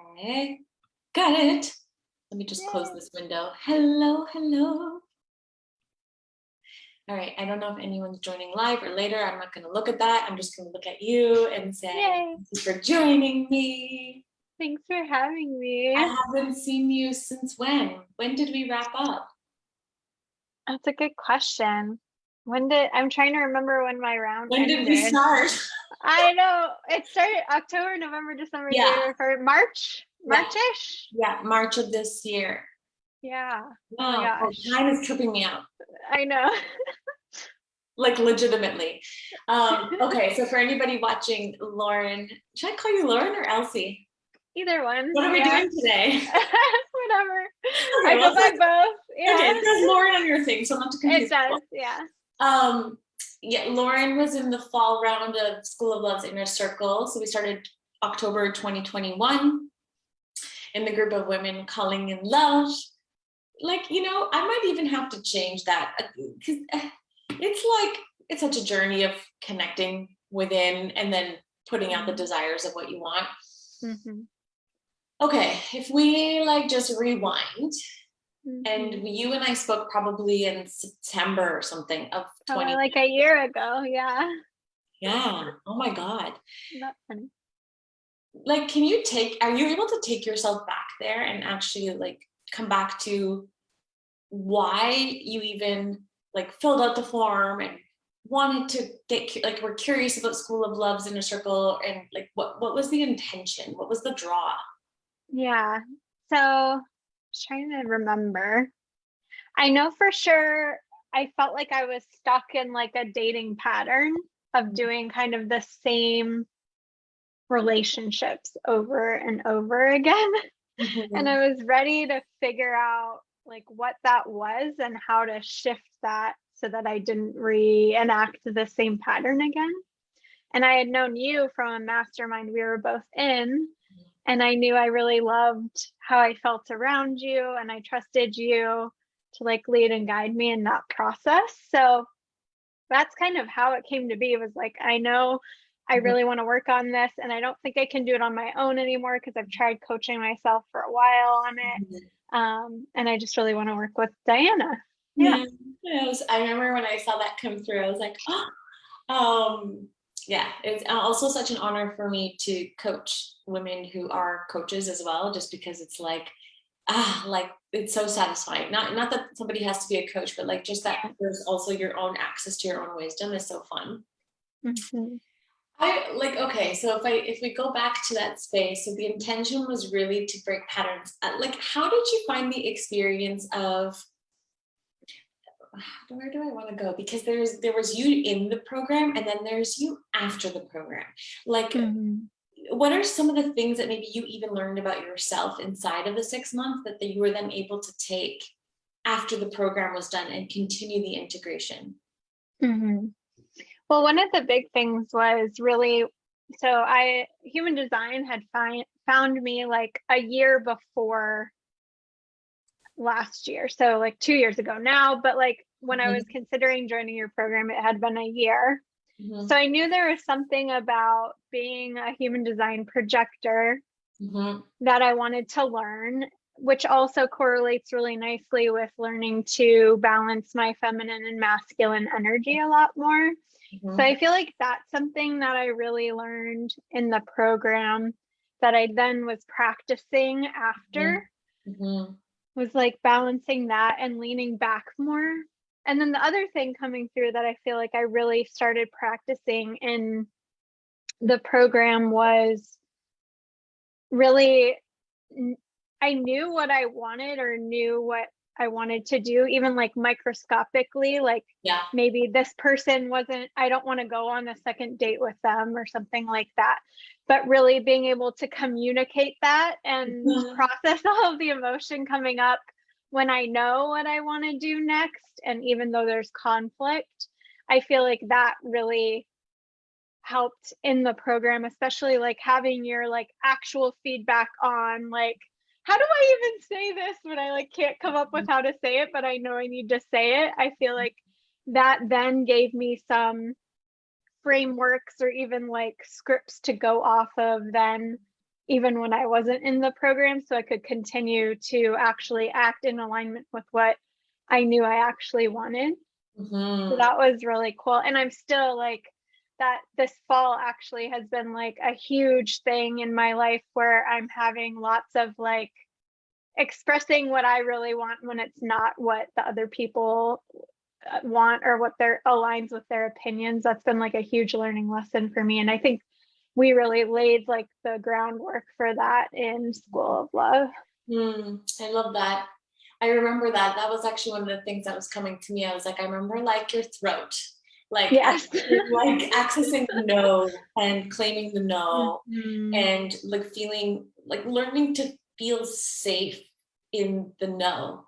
Okay, got it. Let me just close this window. Hello, hello. All right, I don't know if anyone's joining live or later. I'm not gonna look at that. I'm just gonna look at you and say, Yay. thank you for joining me. Thanks for having me. I haven't seen you since when? When did we wrap up? That's a good question. When did I'm trying to remember when my round When did we start? I know it started October, November, December, Yeah. February, March, Marchish. Yeah, March of this year. Yeah, Wow, oh, gosh. time is tripping me out. I know. like legitimately. Um, okay, so for anybody watching, Lauren, should I call you Lauren or Elsie? Either one. What are we yeah. doing today? Whatever. Okay, I well, go by both. Yeah. Okay, it says Lauren on your thing, so not too confused. it does. Yeah. Um, yeah, Lauren was in the fall round of School of Love's Inner Circle. So we started October 2021 in the group of women calling in love. Like, you know, I might even have to change that because it's like, it's such a journey of connecting within and then putting out the desires of what you want. Mhm. Okay, if we like just rewind Mhm. and you and I spoke probably in September or something of Probably 20. like a year ago. Yeah. Yeah. Oh my God. Not funny. Like, can you take, are you able to take yourself back there and actually like come back to why you even like filled out the form and wanted to get like we're curious about School of Love's Inner Circle and like what what was the intention? What was the draw? Yeah. So Trying to remember. I know for sure I felt like I was stuck in like a dating pattern of mm-hmm. doing kind of the same relationships over and over again. And mm-hmm. I was ready to figure out like what that was and how to shift that so that I didn't reenact the same pattern again. And I had known you from a mastermind we were both in, and I knew I really loved how I felt around you and I trusted you to like lead and guide me in that process. So that's kind of how it came to be. It was like, I know I Mhm. really want to work on this and I don't think I can do it on my own anymore because I've tried coaching myself for a while on it. Um, and I just really want to work with Diana. Yeah. Yeah. Was, I remember when I saw that come through, I was like, oh, um, yeah, it's also such an honor for me to coach women who are coaches as well, just because it's like, ah, like it's so satisfying. Not not that somebody has to be a coach, but like just that there's also your own access to your own wisdom is so fun. Mhm. I like okay, so if I if we go back to that space, so the intention was really to break patterns. Uh, Like, how did you find the experience of where do I want to go? Because there's there was you in the program, and then there's you after the program. Like, Mhm. what are some of the things that maybe you even learned about yourself inside of the six months that, you were then able to take after the program was done and continue the integration? Mhm. Well, one of the big things was really so I human design had find, found me like a year before last year. So like 2 years ago now, but like when I Mhm. was considering joining your program it had been a year. Mhm, So I knew there was something about being a human design projector mhm, that I wanted to learn, which also correlates really nicely with learning to balance my feminine and masculine energy a lot more. So mhm, I feel like that's something that I really learned in the program that I then was practicing after mhm, was like balancing that and leaning back more. And then the other thing coming through that I feel like I really started practicing in the program was really I knew what I wanted or knew what I wanted to do, even like microscopically, like Yeah. maybe this person wasn't, I don't want to go on a second date with them or something like that. But really being able to communicate that and Mhm. process all of the emotion coming up when I know what I want to do next. And even though there's conflict, I feel like that really helped in the program, especially like having your like actual feedback on like how do I even say this when I like can't come up with how to say it, but I know I need to say it. I feel like that then gave me some frameworks or even like scripts to go off of then even when I wasn't in the program so I could continue to actually act in alignment with what I knew I actually wanted. So Mhm. that was really cool. And I'm still like that this fall actually has been like a huge thing in my life where I'm having lots of like expressing what I really want when it's not what the other people uh, want or what their aligns with their opinions. That's been like a huge learning lesson for me. And I think we really laid like the groundwork for that in School of Love. Mm, I love that. I remember that. That was actually one of the things that was coming to me. I was like, I remember like your throat, like Yes. like accessing the no and claiming the no, Mhm. and like feeling like learning to feel safe in the no.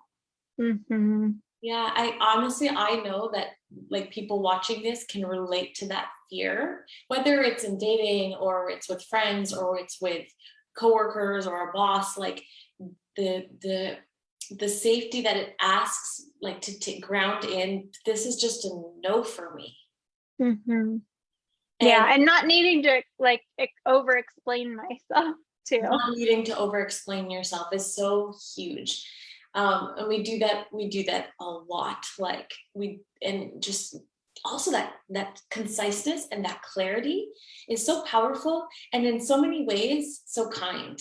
Mhm. Yeah, I honestly I know that like people watching this can relate to that fear, whether it's in dating or it's with friends or it's with coworkers or a boss, like the the the safety that it asks like to take ground in this is just a no for me. Mhm. Yeah, And and not needing to like over explain myself too. not needing to over explain yourself is so huge. Um, and we do that, we do that a lot. Like we and just also that that conciseness and that clarity is so powerful and in so many ways so kind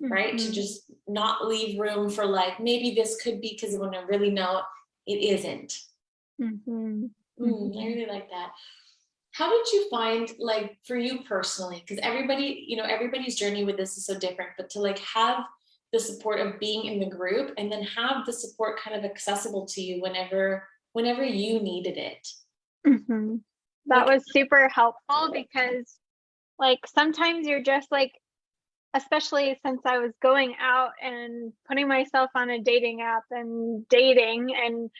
right to Mhm. just not leave room for like maybe this could be because when i really know it isn't Mhm. Mm, I really like that. How did you find, like, for you personally, because everybody, you know, everybody's journey with this is so different, but to like have the support of being in the group and then have the support kind of accessible to you whenever, whenever you needed it. Mhm. That Like- was super helpful because like sometimes you're just like especially since I was going out and putting myself on a dating app and dating and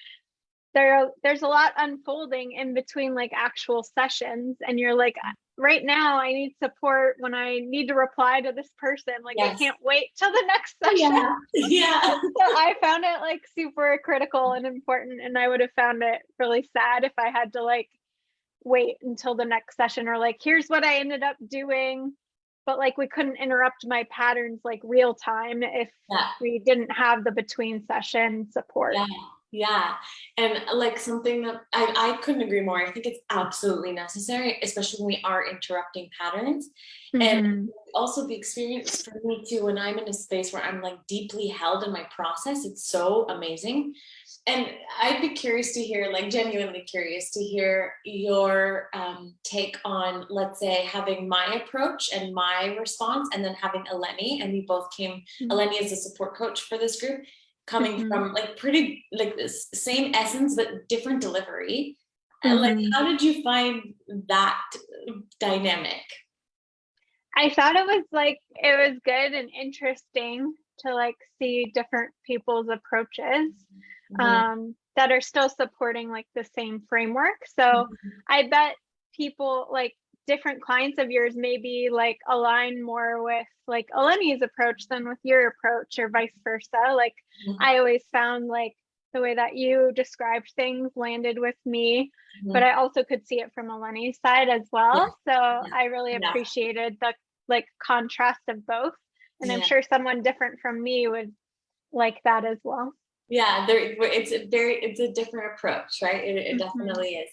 there there's a lot unfolding in between like actual sessions and you're like right now I need support when I need to reply to this person like I can't wait till the next oh, session Yeah. Yeah. so I found it like super critical and important and I would have found it really sad if I had to like wait until the next session or like here's what I ended up doing but like we couldn't interrupt my patterns like real time if Yeah. we didn't have the between session support. Yeah. Yeah. And like something that I, I couldn't agree more. I think it's absolutely necessary, especially when we are interrupting patterns. And Mhm. also the experience for me too when i'm in a space where i'm like deeply held in my process it's so amazing and i'd be curious to hear like genuinely curious to hear your um, take on let's say having my approach and my response and then having eleni and we both came Mhm. eleni is a support coach for this group coming Mhm. from like pretty like this same essence but different delivery And, like Mhm. how did you find that dynamic I thought it was like it was good and interesting to like see different people's approaches Mhm. um that are still supporting like the same framework. So Mhm. I bet people like different clients of yours maybe like align more with like Eleni's approach than with your approach or vice versa. Like Mhm. I always found like the way that you described things landed with me, but Mhm. I also could see it from Eleni's side as well. So I really Yeah. appreciated the like contrast of both. And I'm sure someone different from me would like that as well. Yeah, there it's a very it's a different approach, right? It, it Mhm. definitely is.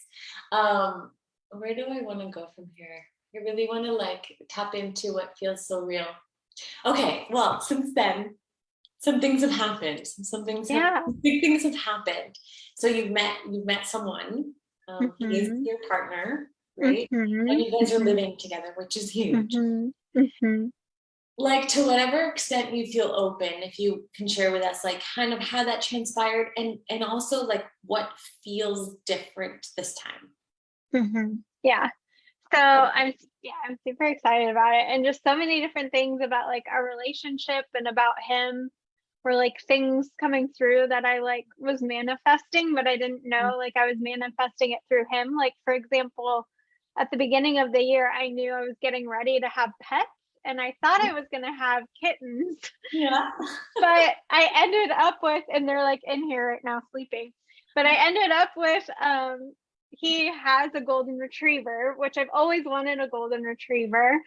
Um, where do I want to go from here? I really want to like tap into what feels so real. Okay, well, since then, some things have happened. Some things, have, Yeah. big things have happened. So you've met you've met someone. Um, He is Mhm. your partner, right? Mhm. And you guys are living together, which is huge. Like to whatever extent you feel open if you can share with us like kind of how that transpired and and also like what feels different this time Mhm. Yeah. So I'm yeah, I'm super excited about it and just so many different things about like our relationship and about him were like things coming through that I like was manifesting but I didn't know like I was manifesting it through him. Like for example, at the beginning of the year I knew I was getting ready to have pets and I thought I was going to have kittens yeah but I ended up with, and they're like in here right now sleeping. But I ended up with, um, he has a golden retriever, which I've always wanted a golden retriever.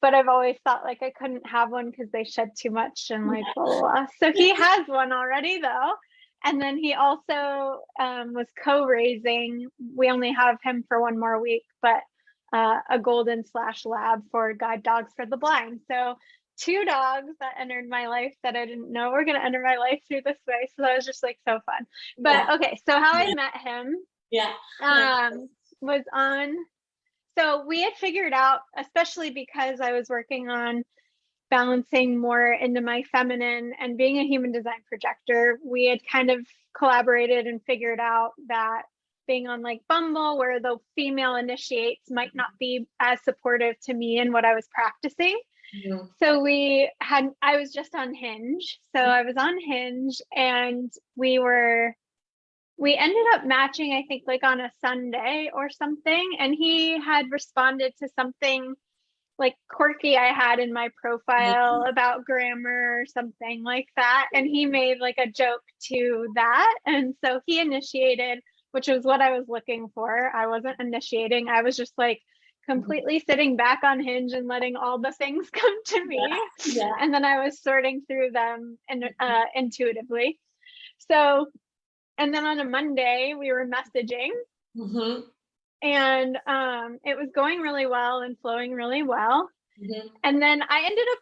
but I've always thought like I couldn't have one because they shed too much and like blah, blah, blah. So he has one already though. And then he also um, was co-raising. We only have him for one more week, but uh, a golden slash lab for guide dogs for the blind. So two dogs that entered my life that I didn't know were going to enter my life through this way. So that was just like so fun. But Yeah. okay, so how I met him Yeah. um, was on. So we had figured out, especially because I was working on balancing more into my feminine and being a human design projector, we had kind of collaborated and figured out that being on like Bumble, where the female initiates, might not be as supportive to me in what I was practicing. Mhm. So we had, I was just on Hinge. So I was on Hinge and we were, we ended up matching, I think, like on a Sunday or something. And he had responded to something like quirky I had in my profile about grammar or something like that. And he made like a joke to that. And so he initiated, which was what I was looking for. I wasn't initiating, I was just like, completely sitting back on hinge and letting all the things come to me Yeah. and then i was sorting through them and uh, intuitively so and then on a monday we were messaging Mhm. and um, it was going really well and flowing really well Mhm. and then i ended up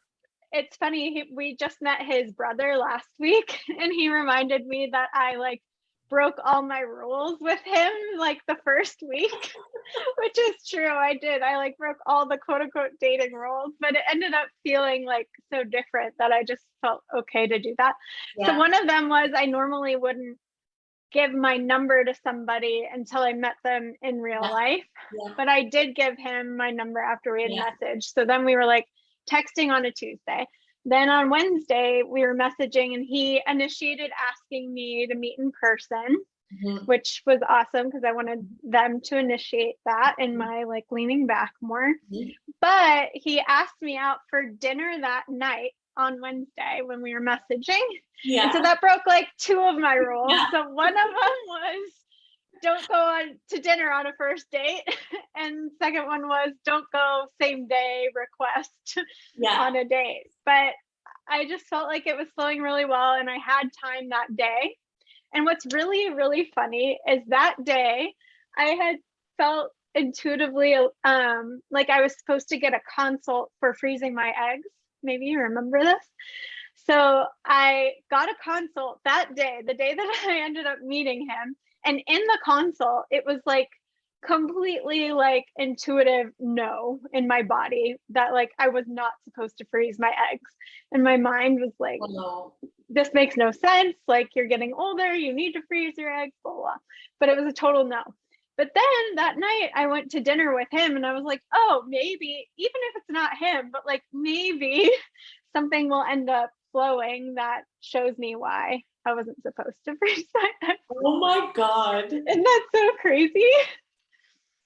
it's funny he, we just met his brother last week and he reminded me that i like broke all my rules with him like the first week which is true i did i like broke all the quote unquote dating rules but it ended up feeling like so different that i just felt okay to do that so one of them was i normally wouldn't give my number to somebody until i met them in real Yeah. life Yeah. but i did give him my number after we had Yeah. messaged so then we were like texting on a tuesday then on wednesday we were messaging and he initiated asking me to meet in person Mhm. which was awesome because I wanted them to initiate that in my like leaning back more. Mhm. But he asked me out for dinner that night on Wednesday when we were messaging. And Yeah. so that broke like two of my rules. Yeah. So one of them was don't go on to dinner on a first date. And second one was don't go same day request Yeah. on a date. But I just felt like it was flowing really well and I had time that day. And what's really, really funny is that day I had felt intuitively um, like I was supposed to get a consult for freezing my eggs. Maybe you remember this. So I got a consult that day, the day that I ended up meeting him. And in the consult, it was like completely like intuitive no in my body that like I was not supposed to freeze my eggs. And my mind was like, this makes no sense. Like you're getting older, you need to freeze your eggs, blah, blah. blah. But it was a total no. But then that night I went to dinner with him and I was like, oh, maybe, even if it's not him, but like maybe something will end up flowing that shows me why I wasn't supposed to freeze my eggs. oh my God. Isn't that so crazy?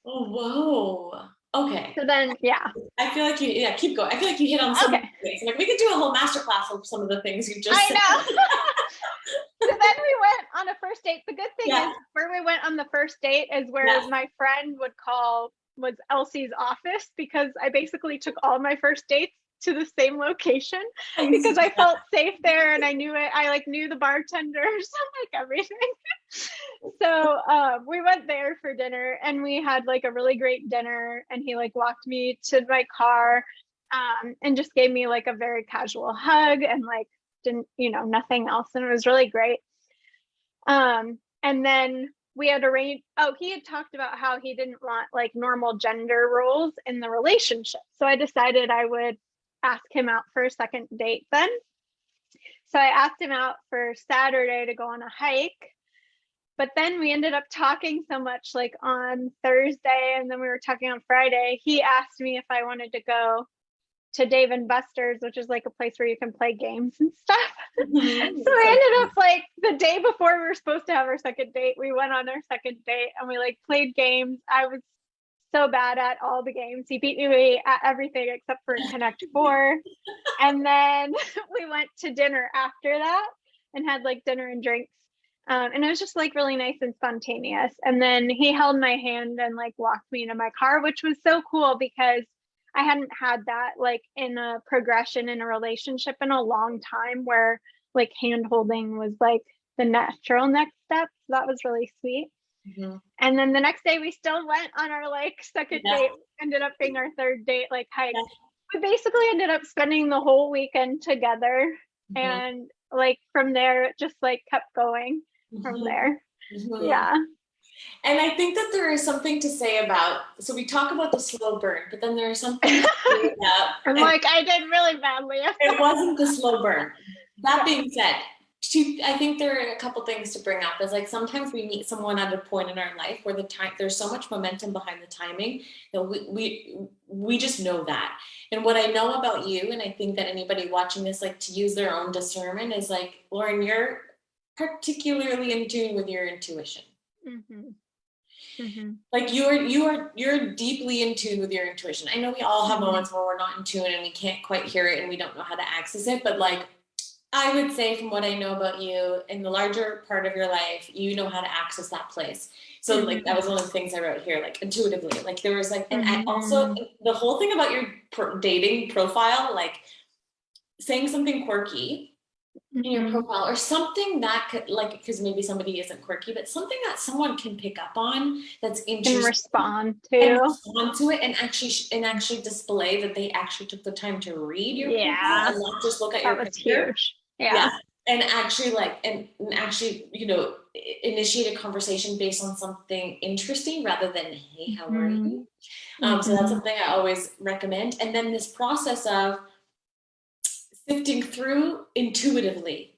Oh, whoa. Okay. So then, yeah. I feel like you, yeah, keep going. I feel like you hit on some Okay. things. Like we could do a whole masterclass of some of the things you just I said. know. so then we went on a first date. The good thing Yeah. is where we went on the first date is where Yeah. my friend would call was Elsie's office because I basically took all my first dates to the same location because I felt safe there and I knew it. I like knew the bartenders, like everything. So um, we went there for dinner and we had like a really great dinner and he like walked me to my car um, and just gave me like a very casual hug and like didn't you know nothing else and it was really great. Um and then we had arranged oh he had talked about how he didn't want like normal gender roles in the relationship. So i decided i would ask him out for a second date then. So i asked him out for saturday to go on a hike but then we ended up talking so much like on thursday and then we were talking on friday he asked me if i wanted to go to Dave and Buster's, which is like a place where you can play games and stuff. Mhm. So we ended up like the day before we were supposed to have our second date, we went on our second date and we like played games. I was so bad at all the games. He beat me at everything except for Connect Four. and then we went to dinner after that and had like dinner and drinks. Um, and it was just like really nice and spontaneous. And then he held my hand and like walked me into my car, which was so cool because I hadn't had that like in a progression in a relationship in a long time where like hand holding was like the natural next step. So that was really sweet. Mhm. And then the next day we still went on our like second Yeah. date, ended up being our third date, like hike. Yeah. We basically ended up spending the whole weekend together. Mhm. And like from there, it just like kept going from Mhm. there. Mhm. Yeah. And I think that there is something to say about, so we talk about the slow burn, but then there is something to I'm like, I did really badly. it wasn't the slow burn. That being said, two, I think there are a couple things to bring up. Is like sometimes we meet someone at a point in our life where the time there's so much momentum behind the timing that we we we just know that. And what I know about you, and I think that anybody watching this, like to use their own discernment, is like Lauren, you're particularly in tune with your intuition. hmm hmm like you are you are you're deeply in tune with your intuition. I know we all have moments where we're not in tune and we can't quite hear it and we don't know how to access it but like i would say from what i know about you in the larger part of your life you know how to access that place. So like that was one of the things i wrote here like intuitively. Like there was like and i also the whole thing about your dating profile like saying something quirky in your Mhm. profile or something that could like because maybe somebody isn't quirky but something that someone can pick up on that's interesting respond and to. respond to it and actually and actually display that they actually took the time to read your Yeah. and not just look at your That was picture. huge. Yeah. and actually like and, and actually you know initiate a conversation based on something interesting rather than hey how are Mhm. you um, so that's Mhm. something i always recommend and then this process of sifting through intuitively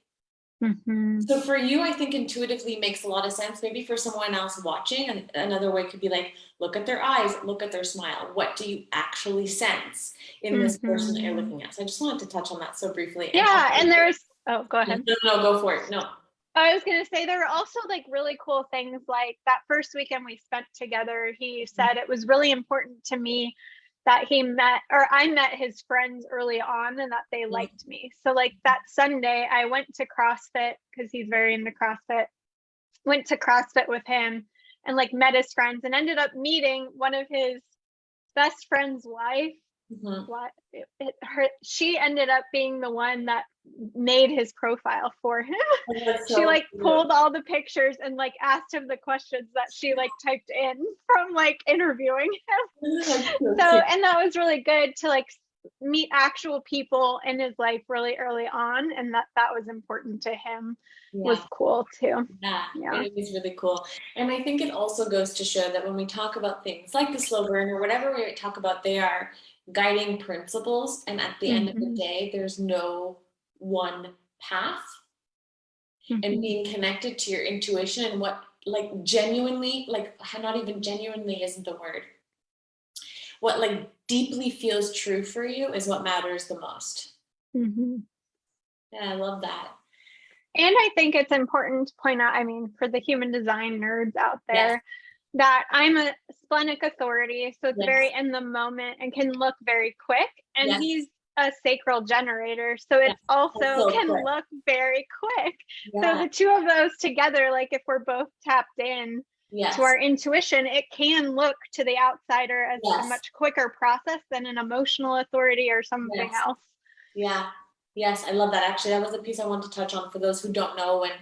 Mhm. so for you, I think intuitively makes a lot of sense. Maybe for someone else watching, and another way could be like, look at their eyes, look at their smile. What do you actually sense in this person that you're looking at? So I just wanted to touch on that so briefly. Yeah. also- And there's, oh, go ahead. no, no, no, go for it. No. I was gonna say there were also like really cool things like that first weekend we spent together. He said it was really important to me that he met or I met his friends early on and that they liked me. So like that Sunday I went to CrossFit because he's very into CrossFit. Went to CrossFit with him and like met his friends and ended up meeting one of his best friend's wife Mhm. what it, it, her she ended up being the one that made his profile for him Oh, she so like cute. pulled all the pictures and like asked him the questions that she like typed in from like interviewing him so so and that was really good to like meet actual people in his life really early on and that that was important to him was cool too Yeah, Yeah. it was really cool. And I think it also goes to show that when we talk about things like the slow burn or whatever we talk about, they are guiding principles. And at the end of the Mhm. day, there's no one path. And Mhm. being connected to your intuition and what, like, genuinely, like, not even genuinely isn't the word. What, like, deeply feels true for you is what matters the most. Mhm. Yeah, I love that. And I think it's important to point out, I mean, for the human design nerds out Yes. there, that I'm a splenic authority. So it's Yes. very in the moment and can look very quick. And Yes. he's a sacral generator. So it Yes, also also can quick. look very quick. So the two of those together, like if we're both tapped in Yes. to our intuition, it can look to the outsider as Yes. a much quicker process than an emotional authority or something Yes. else. Yeah. Yes, I love that. Actually, that was a piece I wanted to touch on for those who don't know. When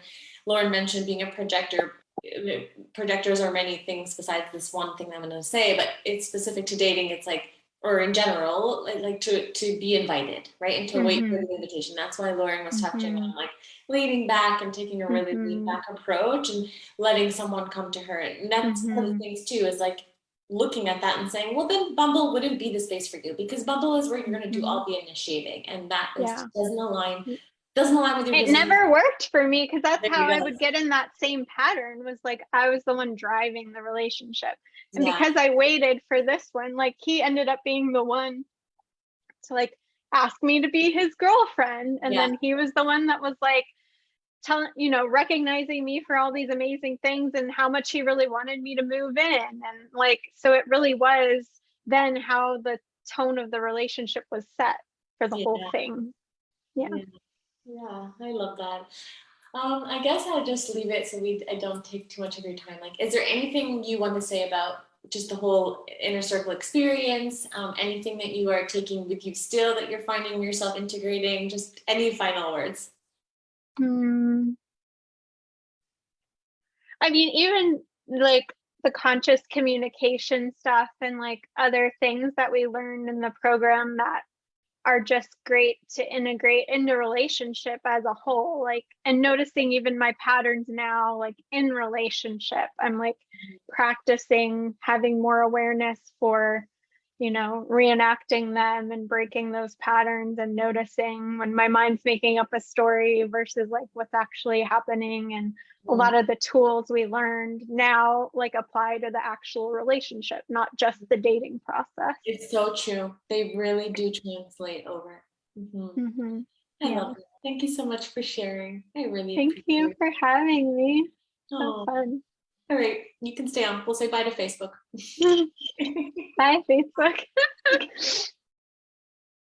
Lauren mentioned being a projector, uh, projectors are many things besides this one thing I'm going to say, but it's specific to dating. It's like, or in general, like, like to to be invited, right, and to wait for Mhm. the invitation. That's why Lauren was touching Mhm. on like leaning back and taking a really lean Mhm. back approach and letting someone come to her. And that's one of the Mhm. things too is like looking at that and saying, well, then Bumble wouldn't be the space for you because Bumble is where you're going to do all the initiating, and that is, Yeah. doesn't align doesn't align with your it business. never worked for me because that's There how I would get in that same pattern was like I was the one driving the relationship. And Yeah. because I waited for this one, like he ended up being the one to like ask me to be his girlfriend. And Yeah. then he was the one that was like telling, you know, recognizing me for all these amazing things and how much he really wanted me to move in. And like, so it really was then how the tone of the relationship was set for the whole Yeah. thing. Yeah. Yeah, I love that. Um, I guess I'll just leave it so we I don't take too much of your time. Like, is there anything you want to say about just the whole inner circle experience, um, anything that you are taking with you still that you're finding yourself integrating, just any final words. Hmm. I mean, even like the conscious communication stuff and like other things that we learned in the program that are just great to integrate into relationship as a whole like and noticing even my patterns now like in relationship i'm like mm-hmm. practicing having more awareness for you know reenacting them and breaking those patterns and noticing when my mind's making up a story versus like what's actually happening and a lot of the tools we learned now like apply to the actual relationship not just the dating process It's so true. They really do translate over. Mhm. Mhm. I Yeah. love it. Thank you so much for sharing. I really thank you for having me so Oh, fun all right, you can stay on. We'll say bye to Facebook. bye facebook